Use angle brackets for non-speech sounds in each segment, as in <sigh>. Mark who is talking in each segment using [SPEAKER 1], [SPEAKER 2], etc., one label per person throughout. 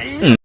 [SPEAKER 1] Mm.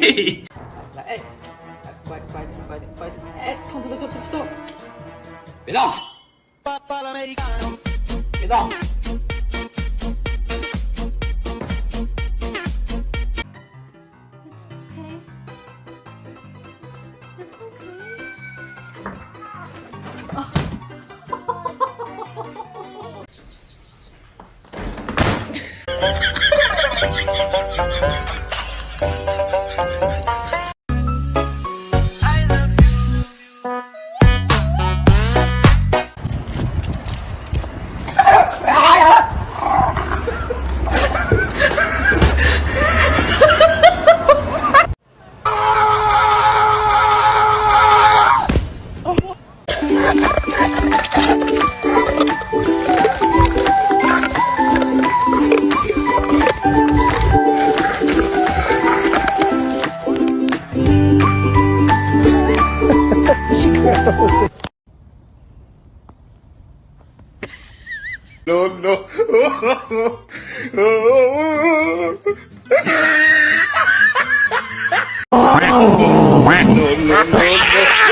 [SPEAKER 2] 来，哎，来，快快点，快点，快点！哎，痛痛痛痛痛痛！别动！别动！
[SPEAKER 1] No, no. <laughs>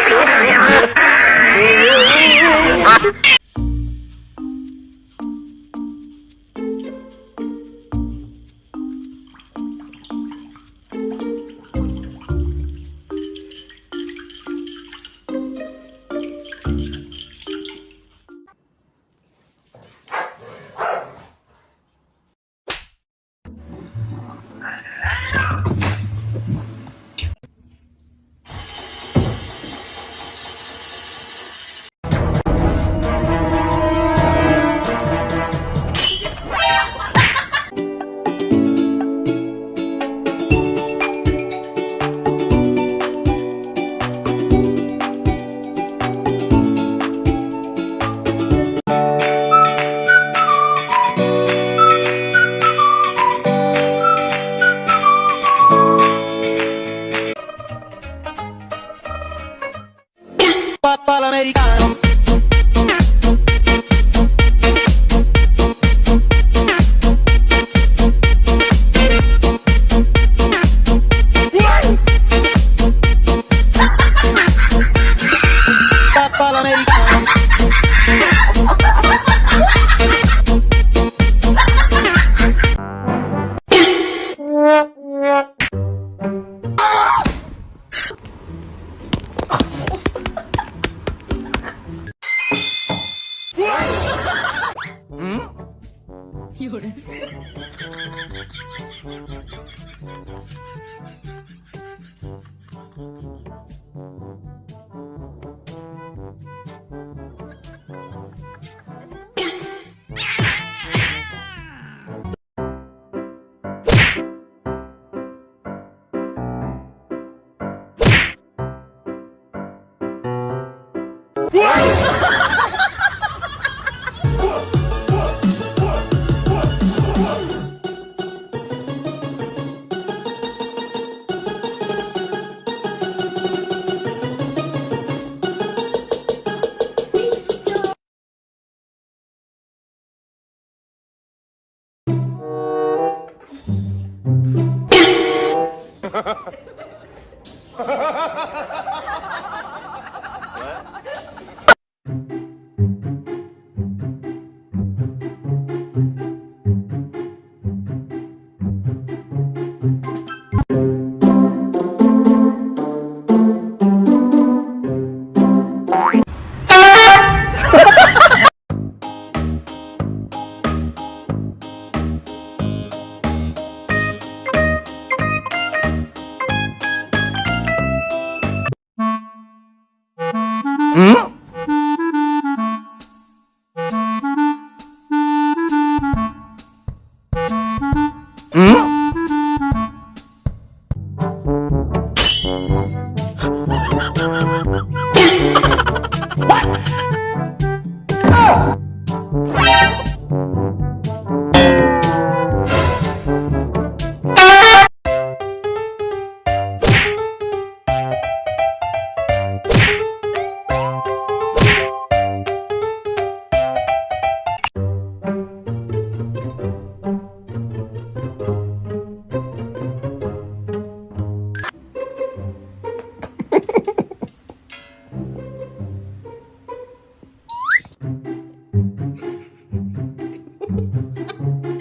[SPEAKER 1] Hmm?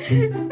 [SPEAKER 1] Mm-hmm. <laughs>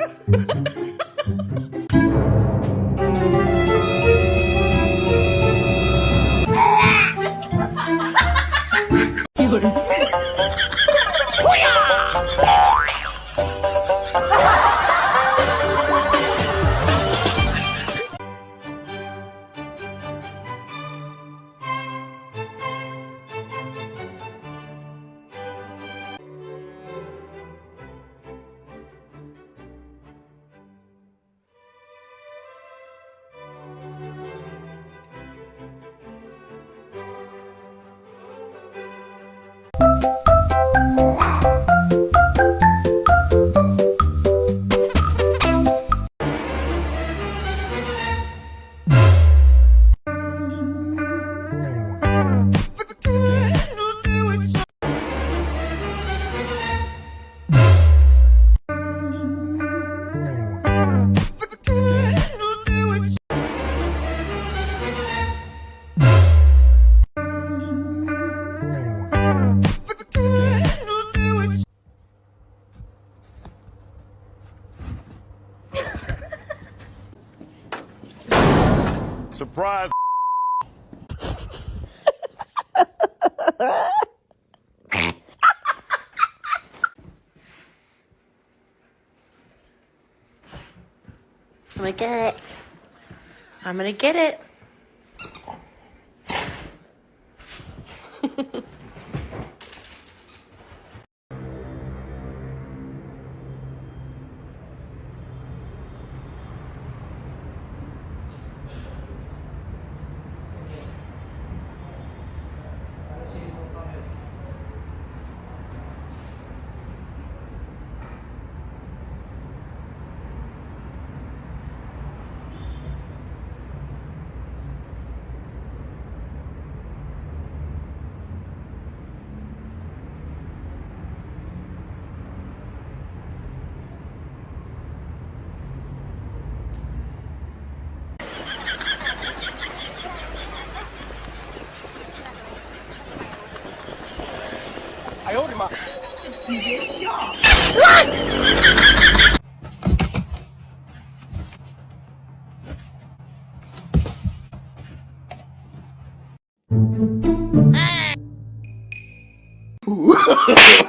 [SPEAKER 3] Surprise.
[SPEAKER 4] I'm gonna get it. I'm gonna get it. <laughs>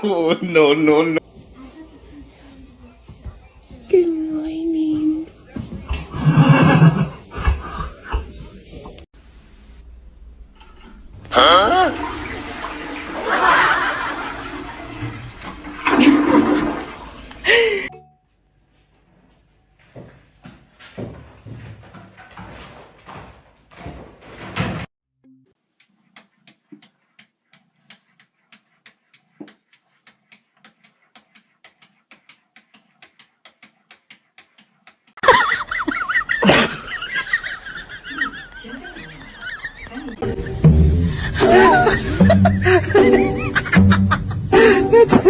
[SPEAKER 1] oh, <laughs> no, no, no.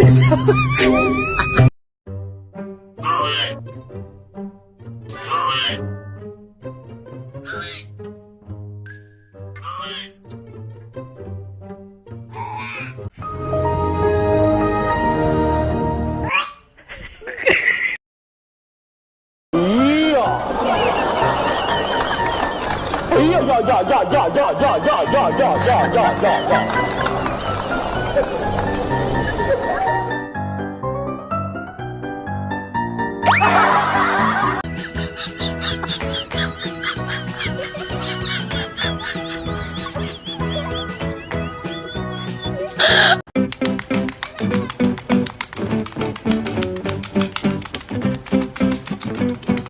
[SPEAKER 3] 哎呀，哎呀，呀呀呀呀呀呀呀呀。